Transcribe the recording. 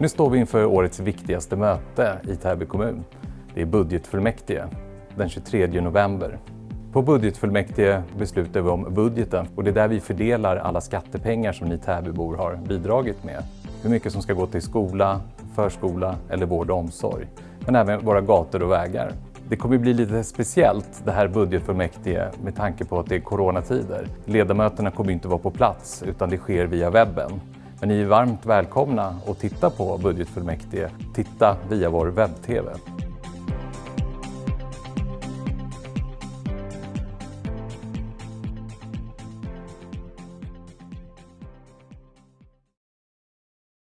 Nu står vi inför årets viktigaste möte i Täby kommun. Det är budgetfullmäktige den 23 november. På budgetfullmäktige beslutar vi om budgeten och det är där vi fördelar alla skattepengar som ni Täbybor har bidragit med. Hur mycket som ska gå till skola, förskola eller vård och omsorg. Men även våra gator och vägar. Det kommer bli lite speciellt det här budgetfullmäktige med tanke på att det är coronatider. Ledamöterna kommer inte vara på plats utan det sker via webben. Men ni är varmt välkomna att titta på budgetfullmäktige. Titta via vår webb-tv.